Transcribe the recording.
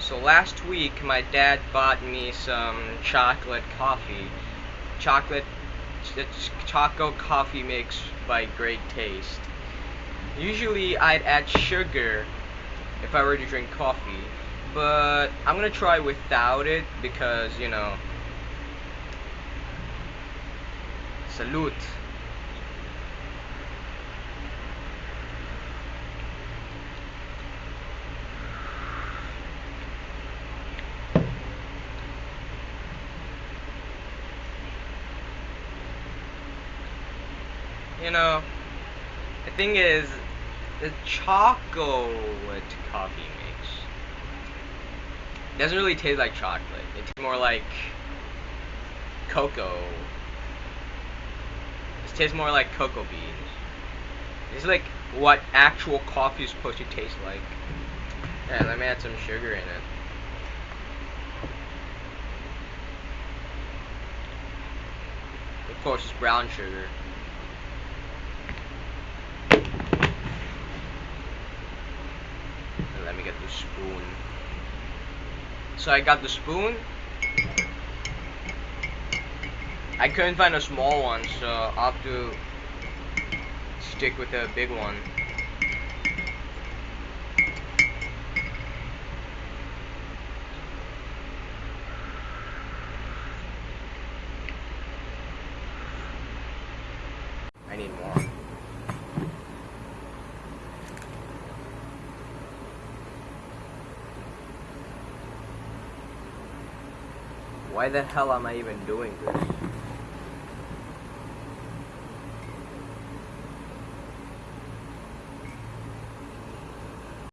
So last week, my dad bought me some chocolate coffee. Chocolate, it's choco coffee mix by Great Taste. Usually, I'd add sugar if I were to drink coffee, but I'm gonna try without it because you know. Salute. You know, the thing is, the chocolate coffee mix doesn't really taste like chocolate. It tastes more like cocoa. It tastes more like cocoa beans. It's like what actual coffee is supposed to taste like. Yeah, let me add some sugar in it. Of course, it's brown sugar. let me get the spoon. So I got the spoon. I couldn't find a small one, so I'll have to stick with a big one. I need more. Why the hell am I even doing this?